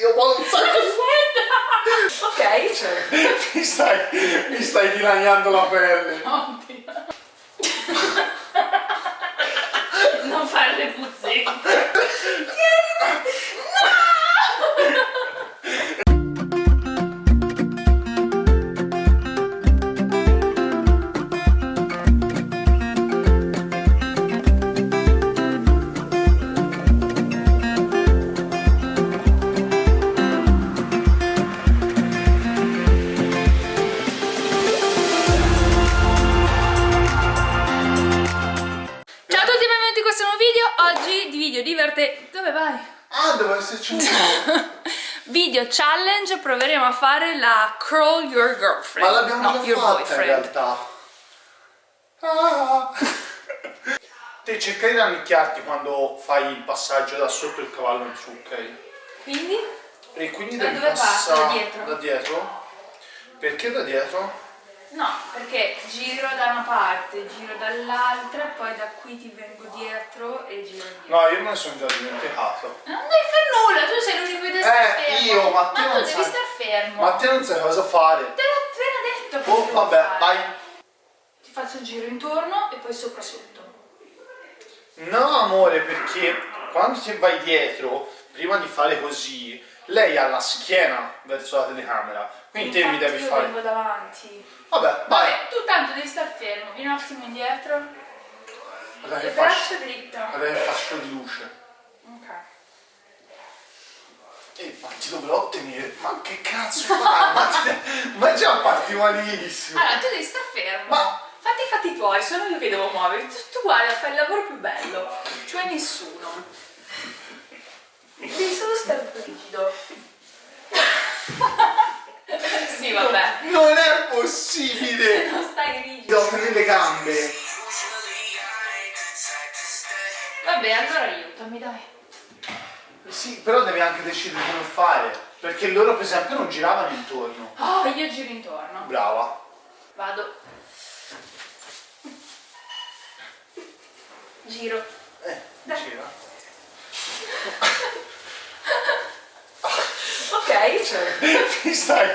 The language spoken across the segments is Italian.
Io di... Ok. Cioè, mi stai, mi stai dilaniando la pelle. Oddio. Video challenge, proveremo a fare la curl your girlfriend. Ma l'abbiamo no, già fatta in realtà. Ah. Te cercai di rannicchiarti quando fai il passaggio da sotto il cavallo in su, ok? Quindi? E quindi Da devi passare Da dietro? Da dietro? Perché da dietro? No, perché giro da una parte, giro dall'altra, poi da qui ti vengo dietro e giro dietro. No, io me ne sono già dimenticato. Non devi fare nulla, tu sei l'unico che deve stare Eh, fermo. io, ma te non devi sai. star fermo. Ma te non sai cosa fare. Te l'ho appena detto. Oh, vabbè, fare. vai. Ti faccio il giro intorno e poi sopra sotto. No, amore, perché quando ti vai dietro, prima di fare così, lei ha la schiena verso la telecamera. Quindi te mi Infatti devi io fare. vengo davanti. Vabbè, vai. Vabbè, tu tanto devi star fermo, vieni un attimo indietro. Guarda Le che braccia fascio, dritte. guarda che fascio di luce. Ok. E ma ti dovrò ottenere. Ma che cazzo fai? ma, ti- ma già parti malissimo. Allora, tu devi star fermo. Ma- Fatti i fatti tuoi, sono io che devo muoverti. Tu, tu guarda, fai il lavoro più bello. Cioè nessuno. Devi solo stare rigido. sì, vabbè. Non è possibile! Non stai rigido. devo tenere le gambe. Vabbè, allora aiutami, dai. Sì, però devi anche decidere come fare. Perché loro, per esempio, non giravano intorno. Oh, io giro intorno. Brava. Vado. Giro. Eh, Dai. gira. Ok. Cioè, mi stai,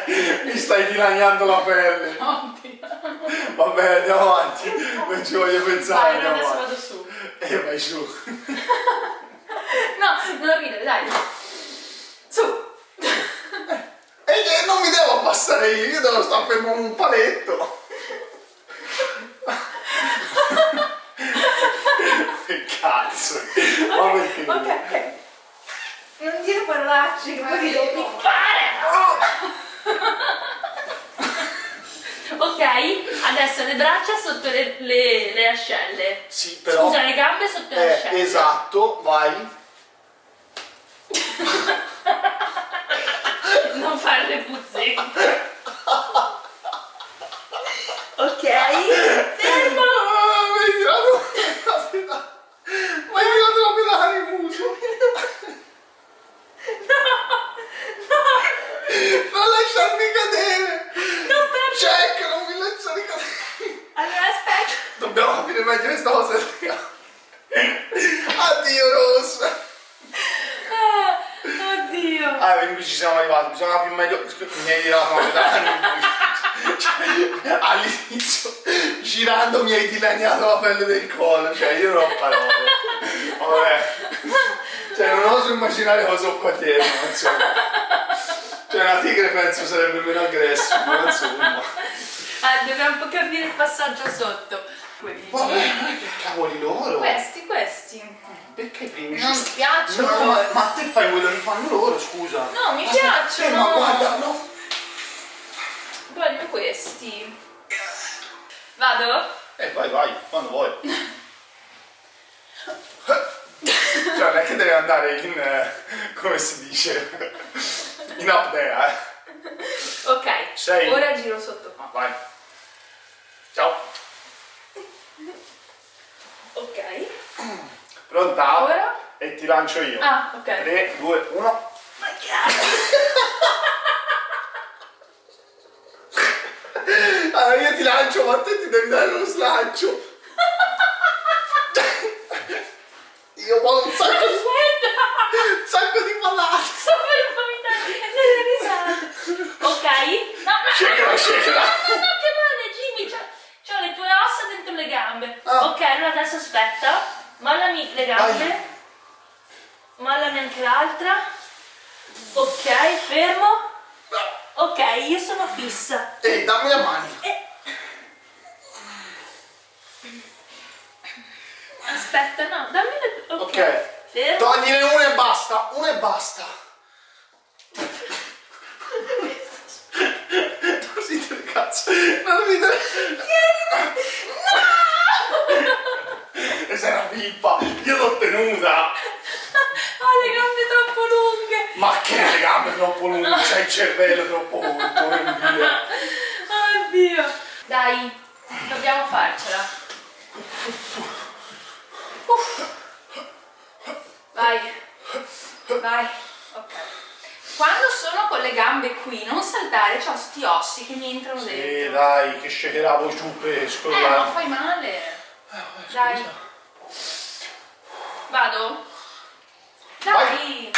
mi stai dilaniando la pelle. Oddio. Vabbè, andiamo avanti. Non ci voglio pensare. Vai, adesso avanti. vado su. E vai su. No, non ridere, dai. Su. E che non mi devo abbassare io, io devo stare fermo un paletto. che cazzo. Ma perché? Ok, che poi ti devo piccare. ok, adesso le braccia sotto le, le- le ascelle. Sì, però... Scusa, le gambe sotto le Eh, ascelle. esatto, vai. Non fare le puzzette. ok. Fermo. Ah, mi hai tirato... Aspetta. Mi hai tirato la pedale in muso. Non lasciarmi cadere. Non per... Jack, non mi lasciare cadere. Allora aspetta. Dobbiamo capire meglio questa cosa. Addio Rosa. Ah, Ah, quindi ci siamo arrivati, bisogna capire meglio. Mi hai tirato la in. Cioè, all'inizio girando mi hai dilaniato la pelle del collo, cioè io non ho parole. Vabbè. Cioè non oso immaginare cosa ho qua dietro, ma insomma. Cioè una tigre penso sarebbe meno aggressiva, ma insomma. Ah, dobbiamo un po' capire il passaggio sotto. Quelli. Vabbè, che cavoli loro? Questi, questi. Perché i primi Non piacciono. No, ma, ma te fai quello che fanno loro, scusa. No, mi Aspetta, piacciono. eh, ma guarda, no. Voglio questi. Vado? Eh, vai, vai, quando vuoi. cioè, non è che deve andare in, eh, come si dice, in apnea, eh. Ok. Sei. Ora giro sotto qua. Vai. Pronta? Ora? E ti lancio io. Ah, ok. 3, 2, 1. Ma che Allora io ti lancio, ma te ti devi dare uno slancio. io ho un sacco Aspetta. di... Un sacco di palazzo. Sono per vomitare. Ok? No, no. Shakera, shakera. No, no, no, che male, Jimmy. C'ho le tue ossa dentro le gambe. Ah. Ok, allora adesso aspetta mollami anche l'altra. Ok, fermo. Ok, io sono fissa. Ehi, dammi le mani. Aspetta, no, dammi le... Ok. Ok. Fermo. Togline una e basta, una e basta. non ridere cazzo, non ridere. No! Sei una pippa, io l'ho tenuta. Ho le gambe troppo lunghe. Ma che le gambe troppo lunghe, c'hai il cervello troppo corto. Oddio. Dai, dobbiamo farcela. Uff. Vai. Vai. Ok. Quando sono con le gambe qui, non saltare, c'ho sti ossi che mi entrano Sì, dentro. dai, che shakeravo giù per Eh, scrollare. non fai male. Dai. Vado? Dai.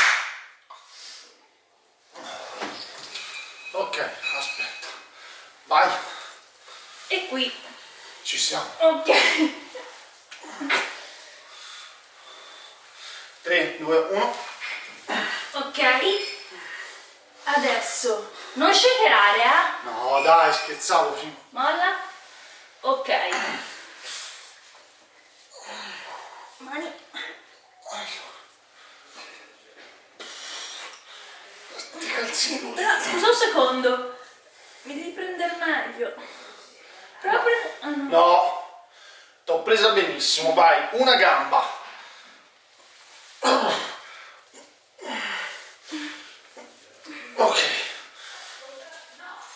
Ok, aspetta. Vai, E qui. ci siamo. Ok. 3, 2, 1. Ok. Adesso. Non shakerare, eh? No, dai, scherzavo. sì. Molla. Ok. Mani. Però, scusa un secondo. Mi devi prendere meglio. Prendere... Ah, no. No, t'ho presa benissimo, vai, una gamba. Ok.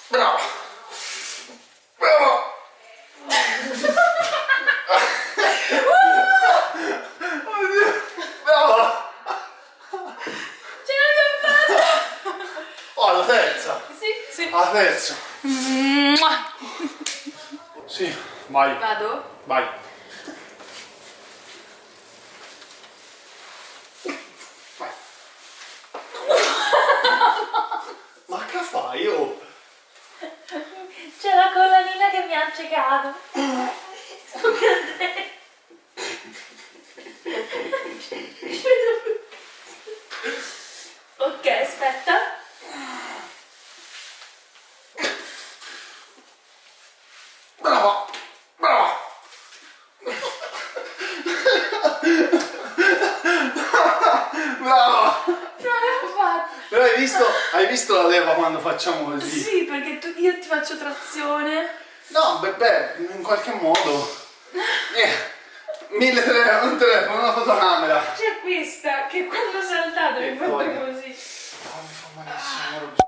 Bravo. Bravo. Oddio. Bravo. Ce l'abbiamo fatta! Oh, la terza. Sì, sì. La terza. Mua. Sì, vai, Vado? vai. Vai. Ma che fai, oh? C'è la collanina che mi ha accecato. Sto cadendo. ok, aspetta. visto, hai visto la leva quando facciamo così? Sì, perché tu, io ti faccio trazione. No, beh, beh in qualche modo. Eh. 1300, un telefono, una fotocamera. C'è questa che quando saltate mi fa così. Oh, mi fa malissimo, ah.